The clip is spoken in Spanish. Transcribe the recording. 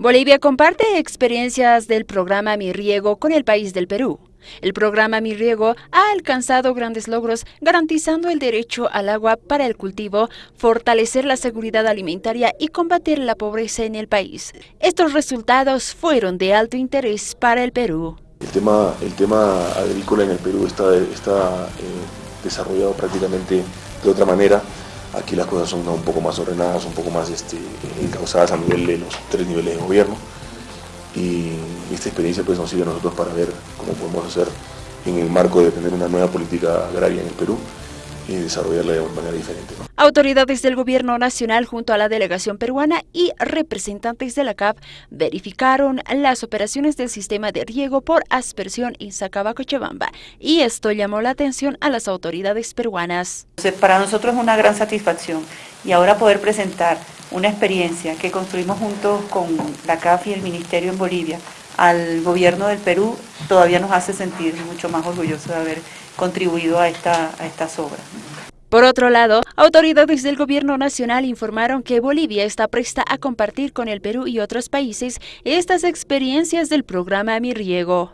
Bolivia comparte experiencias del programa Mi Riego con el país del Perú. El programa Mi Riego ha alcanzado grandes logros garantizando el derecho al agua para el cultivo, fortalecer la seguridad alimentaria y combatir la pobreza en el país. Estos resultados fueron de alto interés para el Perú. El tema, el tema agrícola en el Perú está, está eh, desarrollado prácticamente de otra manera. Aquí las cosas son un poco más ordenadas, un poco más este, encausadas a nivel de los tres niveles de gobierno. Y esta experiencia pues, nos sirve a nosotros para ver cómo podemos hacer en el marco de tener una nueva política agraria en el Perú y desarrollarla de manera diferente. Autoridades del Gobierno Nacional junto a la delegación peruana y representantes de la CAP verificaron las operaciones del sistema de riego por aspersión en Sacabacochabamba y esto llamó la atención a las autoridades peruanas. Para nosotros es una gran satisfacción y ahora poder presentar una experiencia que construimos juntos con la CAF y el Ministerio en Bolivia al gobierno del Perú todavía nos hace sentir mucho más orgullosos de haber contribuido a, esta, a estas obras. Por otro lado, autoridades del gobierno nacional informaron que Bolivia está presta a compartir con el Perú y otros países estas experiencias del programa Mi Riego.